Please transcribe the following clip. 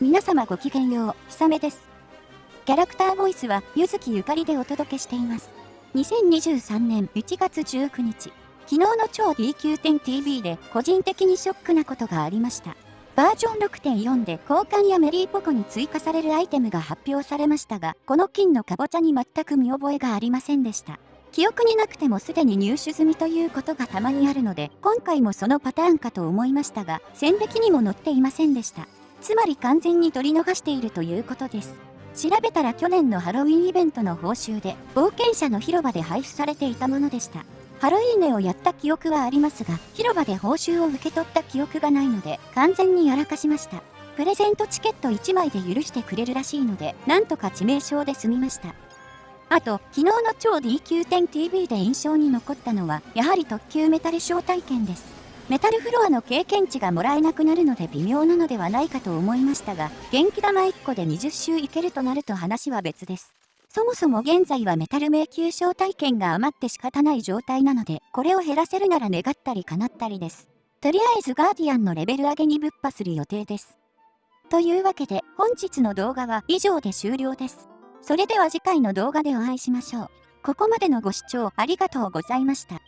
皆様ごきげんよう、ひさめです。キャラクターボイスは、ゆずきゆかりでお届けしています。2023年1月19日、昨日の超 DQ10TV で個人的にショックなことがありました。バージョン6.4で交換やメリーポコに追加されるアイテムが発表されましたが、この金のかぼちゃに全く見覚えがありませんでした。記憶になくてもすでに入手済みということがたまにあるので、今回もそのパターンかと思いましたが、戦歴にも載っていませんでした。つまり完全に取り逃しているということです。調べたら去年のハロウィンイベントの報酬で冒険者の広場で配布されていたものでした。ハロウィーネをやった記憶はありますが、広場で報酬を受け取った記憶がないので、完全にやらかしました。プレゼントチケット1枚で許してくれるらしいので、なんとか致命傷で済みました。あと、昨日の超 DQ10TV で印象に残ったのは、やはり特急メタル招待券です。メタルフロアの経験値がもらえなくなるので微妙なのではないかと思いましたが、元気玉1個で20周いけるとなると話は別です。そもそも現在はメタル迷宮招待券が余って仕方ない状態なので、これを減らせるなら願ったり叶ったりです。とりあえずガーディアンのレベル上げにぶっ破する予定です。というわけで本日の動画は以上で終了です。それでは次回の動画でお会いしましょう。ここまでのご視聴ありがとうございました。